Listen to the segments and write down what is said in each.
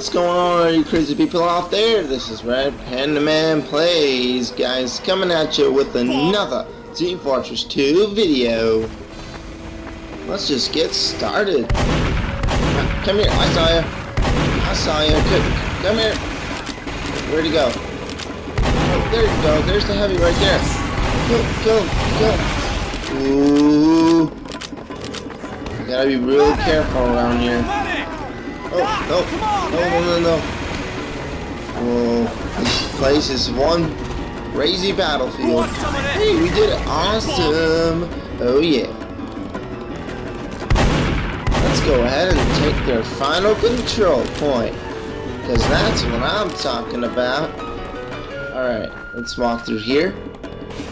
What's going on, you crazy people out there? This is Red Panda Man Plays, guys, coming at you with another Team Fortress 2 video. Let's just get started. Come here, I saw you. I saw you. Come here. Where'd he go? Oh, there you go. There's the heavy right there. Kill, kill, kill. Ooh. You gotta be real careful around here. Oh, no, no, no, no, no. Whoa, this place is one crazy battlefield. Hey, we did it. Awesome. Oh, yeah. Let's go ahead and take their final control point. Because that's what I'm talking about. Alright, let's walk through here.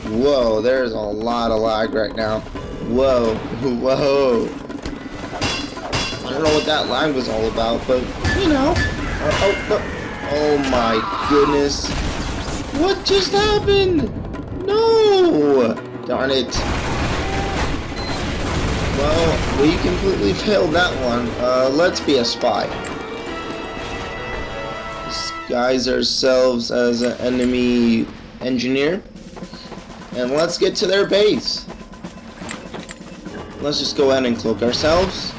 Whoa, there's a lot of lag right now. Whoa, whoa. Don't know what that line was all about, but, you know. Oh, oh, oh, oh my goodness. What just happened? No! Darn it. Well, we completely failed that one. Uh, let's be a spy. Disguise ourselves as an enemy engineer. And let's get to their base. Let's just go ahead and cloak ourselves.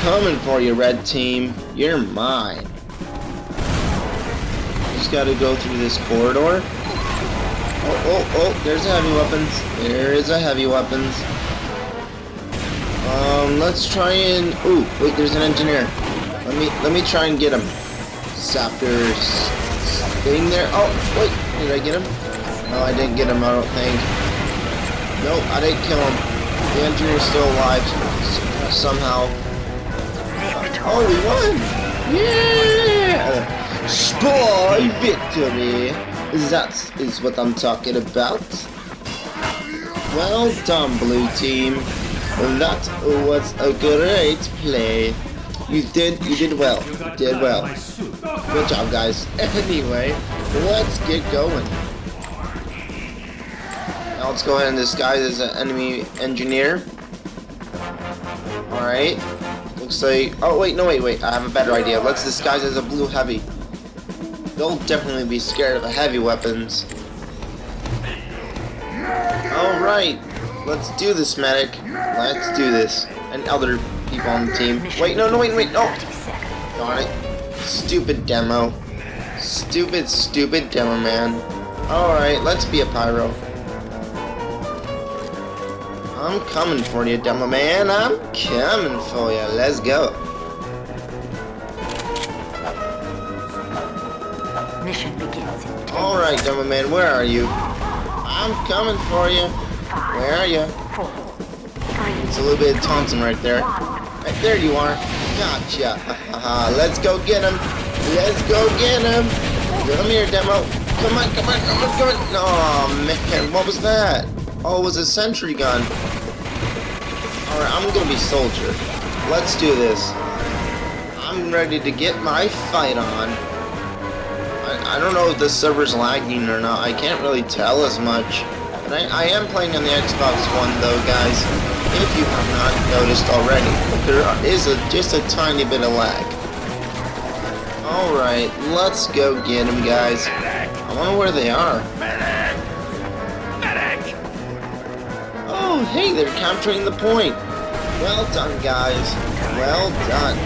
Coming for you, red team. You're mine. Just gotta go through this corridor. Oh, oh, oh, there's a heavy weapons. There is a heavy weapons. Um, let's try and... Ooh, wait, there's an engineer. Let me, let me try and get him. Saptors getting there. Oh, wait, did I get him? No, I didn't get him, I don't think. Nope, I didn't kill him. The engineer's still alive somehow. Oh, we won! Yeah! Spy victory! That is what I'm talking about. Well done, blue team. That was a great play. You did, you did well. You did well. Good job, guys. Anyway, let's get going. Now let's go ahead and disguise as an enemy engineer. Alright. Like... Oh, wait, no, wait, wait. I have a better idea. Let's disguise as a blue heavy. They'll definitely be scared of the heavy weapons. Alright. Let's do this, medic. Let's do this. And other people on the team. Wait, no, no, wait, wait, no! Darn it. Stupid demo. Stupid, stupid demo, man. Alright, let's be a pyro. I'm coming for you, demo man. I'm coming for you. Let's go. Mission begins. Alright, demo man, where are you? I'm coming for you. Where are you? It's a little bit of taunting right there. Right there you are. Gotcha. Let's go get him. Let's go get him. Come here, demo. Come on, come on, come on, come on. Oh, man, what was that? Oh, it was a sentry gun. Alright, I'm gonna be soldier. Let's do this. I'm ready to get my fight on. I, I don't know if the server's lagging or not. I can't really tell as much. And I, I am playing on the Xbox One though, guys. If you have not noticed already. There is a, just a tiny bit of lag. Alright, let's go get them, guys. I wonder where they are. Oh, hey, they're capturing the point. Well done, guys. Well done.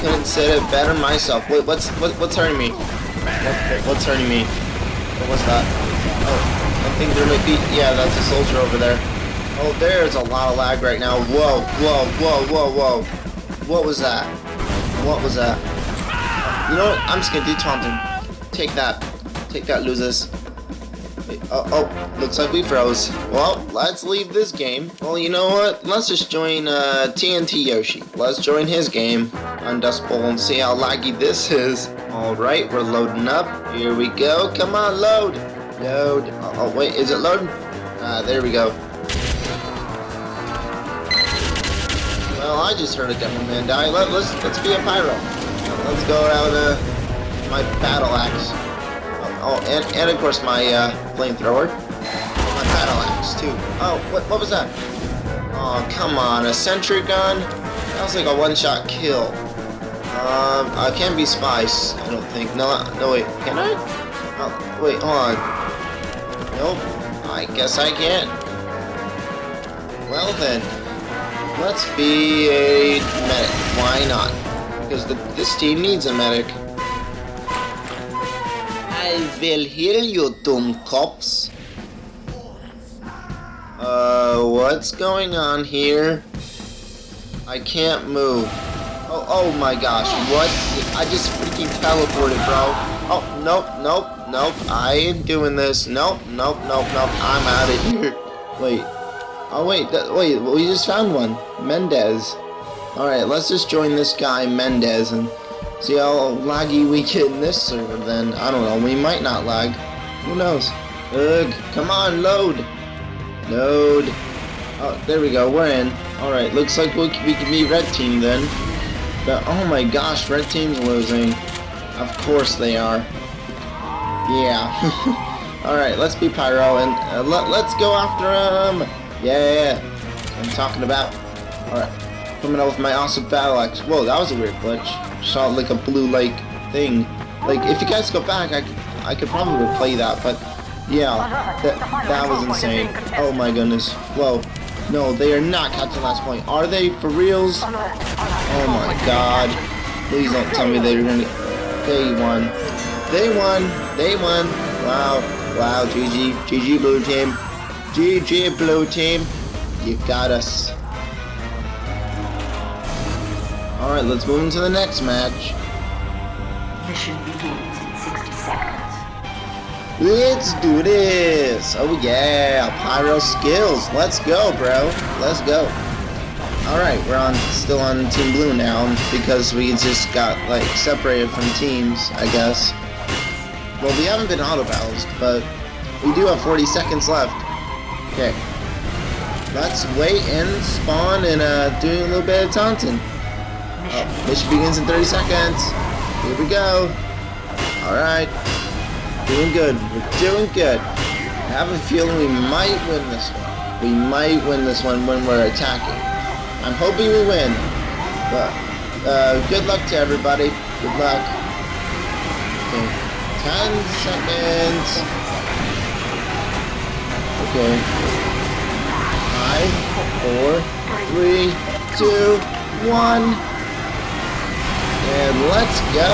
Couldn't say it better myself. Wait, what's what, what's hurting me? What, what's hurting me? What was that? Oh, I think there might be. Yeah, that's a soldier over there. Oh, there's a lot of lag right now. Whoa, whoa, whoa, whoa, whoa. What was that? What was that? You know what? I'm just gonna do taunting. Take that. Take that, losers. Oh, oh, looks like we froze. Well, let's leave this game. Well, you know what? Let's just join uh, TNT Yoshi. Let's join his game on Dust Bowl and see how laggy this is. Alright, we're loading up. Here we go. Come on, load. Load. Oh, oh wait, is it loading? Ah, there we go. Well, I just heard a demo man die. Let, let's let's be a pyro. Let's go out uh, my battle axe. Oh, and, and of course my uh, flamethrower. My battle axe, too. Oh, what, what was that? Oh, come on, a sentry gun? That was like a one-shot kill. Um, I can't be spice. I don't think. No, no wait. Can I? Oh, wait, hold on. Nope. I guess I can't. Well then, let's be a medic. Why not? Because the, this team needs a medic. Will heal you, dumb cops. Uh, what's going on here? I can't move. Oh, oh my gosh, what? I just freaking teleported, bro. Oh, nope, nope, nope, I ain't doing this. Nope, nope, nope, nope, I'm out of here. Wait. Oh, wait, that, wait, we just found one. Mendez. Alright, let's just join this guy, Mendez, and see how laggy we get in this server then. I don't know, we might not lag. Who knows? Ugh, come on, load. Load. Oh, there we go, we're in. Alright, looks like we can be red team then. But, oh my gosh, red team's losing. Of course they are. Yeah. Alright, let's be Pyro and uh, let, let's go after him. Yeah, I'm talking about. Alright, coming out with my awesome battle axe. Whoa, that was a weird glitch. Shot like a blue like thing. Like, if you guys go back, I, I could probably play that, but yeah, that, that was insane. Oh my goodness. Whoa. No, they are not catching last point. Are they for reals? Oh my god. Please don't tell me they're gonna... They won. They won. They won. Wow. Wow. GG. GG blue team. GG blue team. You got us. Alright, let's move into the next match. Mission begins in 60 seconds. Let's do this! Oh yeah, pyro skills. Let's go, bro. Let's go. Alright, we're on still on Team Blue now because we just got like separated from teams, I guess. Well, we haven't been auto battles, but we do have 40 seconds left. Okay. Let's wait and spawn and uh, do a little bit of taunting. Oh, mission begins in 30 seconds. Here we go. Alright. Doing good. We're doing good. I have a feeling we might win this one. We might win this one when we're attacking. I'm hoping we win. But, uh, good luck to everybody. Good luck. Okay. 10 seconds. Okay. Five, four, three, two, one. And let's go.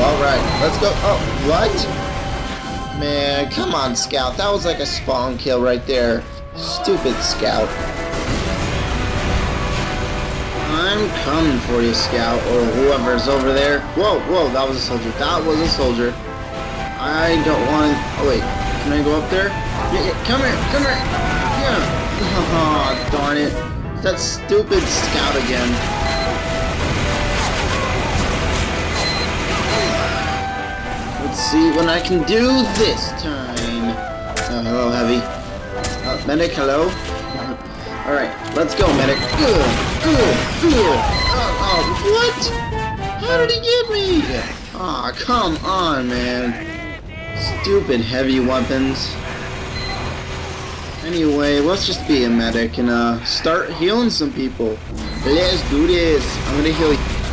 Alright, let's go. Oh, what? Man, come on, Scout. That was like a spawn kill right there. Stupid Scout. I'm coming for you, Scout, or whoever's over there. Whoa, whoa, that was a soldier. That was a soldier. I don't want... Oh, wait. Can I go up there? Yeah, yeah, come here, come here. Yeah. Oh, darn it. That stupid Scout again. Let's see what I can do this time. Oh, hello, Heavy. Uh, medic, hello. Alright, let's go, medic. Good, good, good. Oh, oh, what? How did he get me? Aw, oh, come on, man. Stupid heavy weapons. Anyway, let's just be a medic and uh, start healing some people. Let's do this. I'm gonna heal you.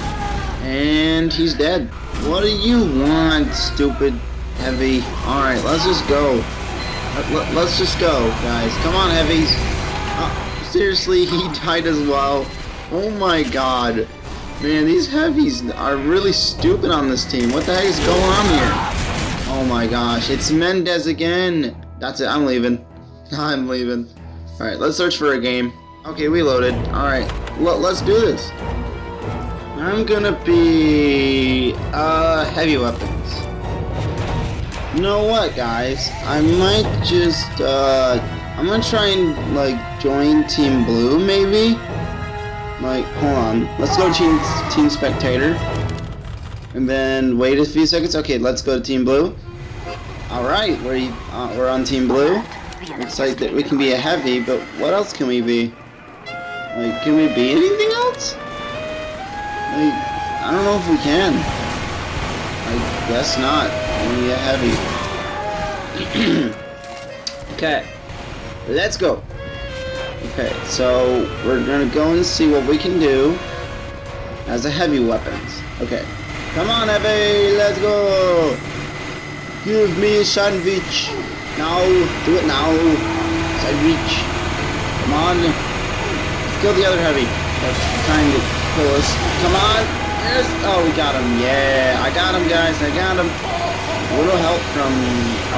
And he's dead. What do you want, stupid heavy? Alright, let's just go. Let, us just go, guys. Come on, heavies. Uh, seriously, he died as well. Oh my god. Man, these heavies are really stupid on this team. What the heck is going on here? Oh my gosh, it's Mendez again. That's it, I'm leaving. I'm leaving. Alright, let's search for a game. Okay, we loaded. Alright, let's do this. I'm gonna be uh heavy weapons. You know what, guys? I might just uh I'm gonna try and like join Team Blue, maybe. Like, hold on. Let's go Team Team Spectator, and then wait a few seconds. Okay, let's go to Team Blue. All right, we're uh, we're on Team Blue. Looks like that we can be a heavy, but what else can we be? Like, can we be anything else? Like, I don't know if we can. I guess not. A heavy. okay. Let's go. Okay, so we're gonna go and see what we can do. as the heavy weapons. Okay. Come on, Heavy! Let's go! Give me a sandwich! Now! Do it now! Sandwich! Come on! Kill the other Heavy. That's trying to us. Come on! Yes! Oh, we got him. Yeah! I got him, guys. I got him. A little help from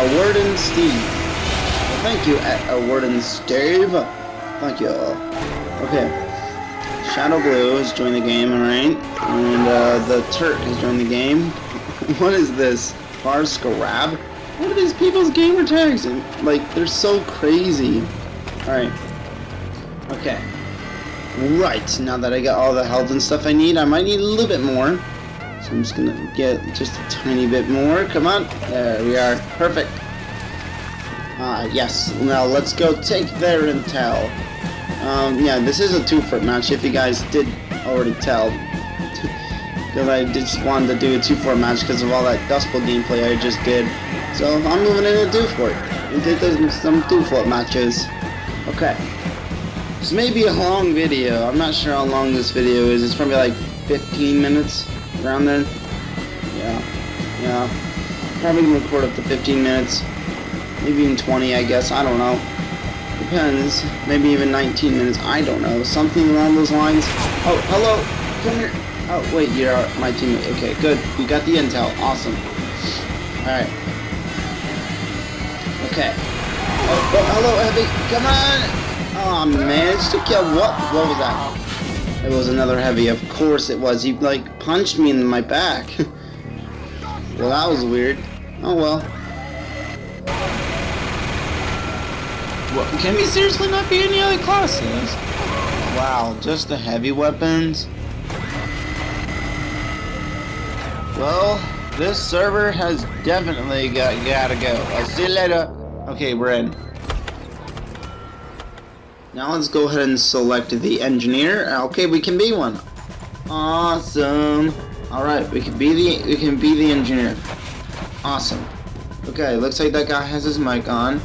a Warden Steve. Well, thank you, a Warden Steve. Thank you. Okay. Shadow Blue has joined the game, alright? And uh, the Turk has joined the game. what is this? Bar Scrab? What are these people's gamer tags? Like, they're so crazy. Alright. Okay. Right, now that I got all the health and stuff I need, I might need a little bit more. So I'm just gonna get just a tiny bit more. Come on. There we are. Perfect. Ah, uh, yes. Now let's go take their intel. Um, yeah, this is a 2Fort match, if you guys did already tell. Because I just wanted to do a 2Fort match because of all that Dust Bowl gameplay I just did. So I'm moving into 2Fort. We did some 2Fort matches. Okay. This may be a long video. I'm not sure how long this video is. It's probably like 15 minutes, around there. Yeah. Yeah. Probably gonna record up to 15 minutes. Maybe even 20, I guess. I don't know. Depends. Maybe even 19 minutes. I don't know. Something along those lines. Oh, hello. Come here. Oh, wait. You're my teammate. Okay, good. We got the intel. Awesome. Alright. Okay. Oh, oh, hello, Heavy. Come on. Oh, man. managed to kill. What? What was that? It was another Heavy. Of course it was. He, like, punched me in my back. well, that was weird. Oh, well. What, can we seriously not be any other classes? Wow, just the heavy weapons? Well, this server has definitely got gotta go. I'll see you later. Okay, we're in. Now let's go ahead and select the engineer. Okay, we can be one. Awesome. Alright, we can be the we can be the engineer. Awesome. Okay, looks like that guy has his mic on.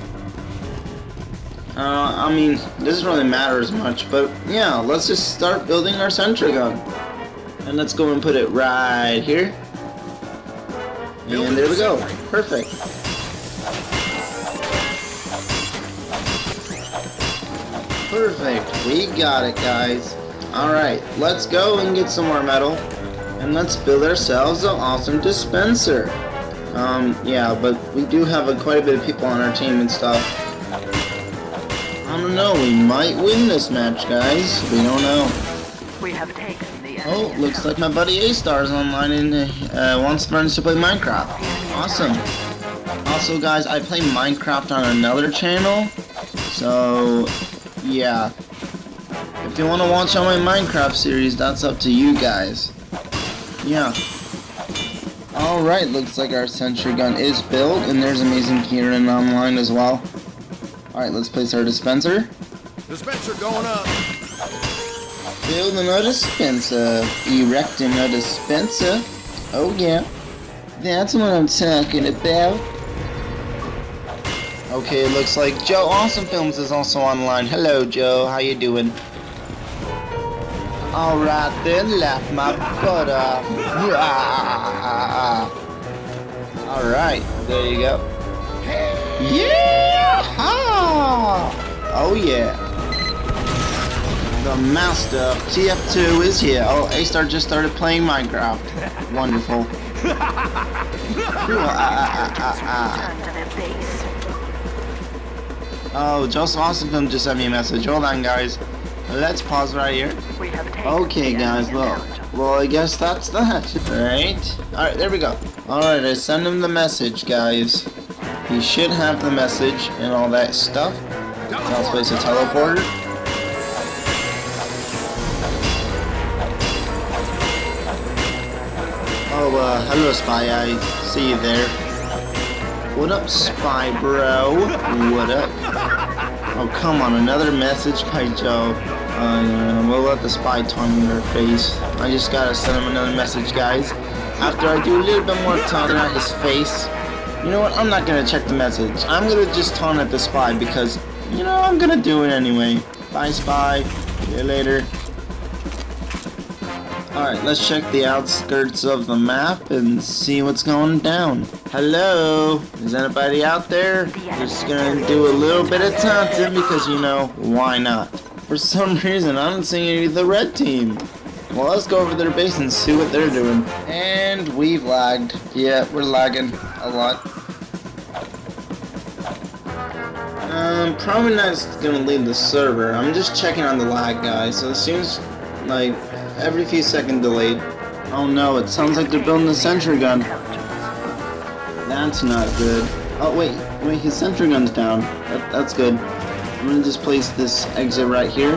Uh, I mean, doesn't really matter as much, but yeah, let's just start building our sentry gun. And let's go and put it right here. And there we go. Perfect. Perfect. We got it, guys. Alright, let's go and get some more metal. And let's build ourselves an awesome dispenser. Um, yeah, but we do have a, quite a bit of people on our team and stuff. I don't know. We might win this match, guys. We don't know. We have taken the oh, looks like my buddy A-Star is online and uh, wants friends to play Minecraft. Awesome. Also, guys, I play Minecraft on another channel. So, yeah. If you want to watch all my Minecraft series, that's up to you guys. Yeah. Alright, looks like our sentry gun is built, and there's Amazing Kieran online as well. Alright, let's place our dispenser. Dispenser going up. Building a dispenser. Erecting a dispenser. Oh yeah. That's what I'm talking about. Okay, it looks like Joe Awesome Films is also online. Hello, Joe. How you doing? Alright then, laugh my butt off. Alright, there you go. Yeah! Oh yeah. The master of TF2 is here. Oh, A-Star just started playing Minecraft. Wonderful. Ah, ah, ah, oh, Joseph Awesome just sent me a message. Hold on, guys. Let's pause right here. Okay, guys, well, well, I guess that's that. Right? Alright, there we go. Alright, I send him the message, guys. He should have the message and all that stuff. Now let's place a teleporter. Oh, uh, hello, Spy. I see you there. What up, Spy Bro? What up? Oh, come on, another message by Joe. Uh, we'll let the spy taunt in their face. I just gotta send him another message, guys. After I do a little bit more taunting at his face, you know what? I'm not gonna check the message. I'm gonna just taunt at the spy because, you know, I'm gonna do it anyway. Bye, spy. See you later. Alright, let's check the outskirts of the map and see what's going down. Hello? Is anybody out there? Just gonna do a little bit of taunting because, you know, why not? For some reason, I don't see any of the red team. Well, let's go over their base and see what they're doing. And we've lagged. Yeah, we're lagging a lot. Um, probably not gonna leave the server. I'm just checking on the lag, guys. So it seems like every few second delayed. Oh no, it sounds like they're building a sentry gun. That's not good. Oh wait, wait, his sentry gun's down. That, that's good. I'm gonna just place this exit right here.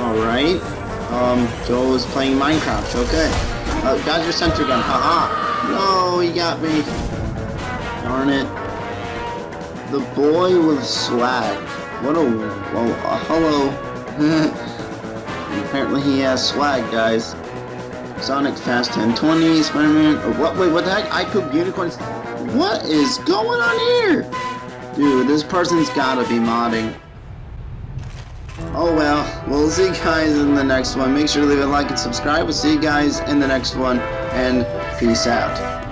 Alright. Um, Joel is playing Minecraft, okay. Uh, got your sentry gun, haha. No, he got me. Darn it. The boy with swag. What a... Whoa, uh, hello. Apparently he has swag, guys. Sonic Fast 1020, Spider-Man... Oh, what? Wait, what the heck? I poop unicorns... What is going on here? Dude, this person's gotta be modding. Oh well, we'll see you guys in the next one. Make sure to leave a like and subscribe. We'll see you guys in the next one, and peace out.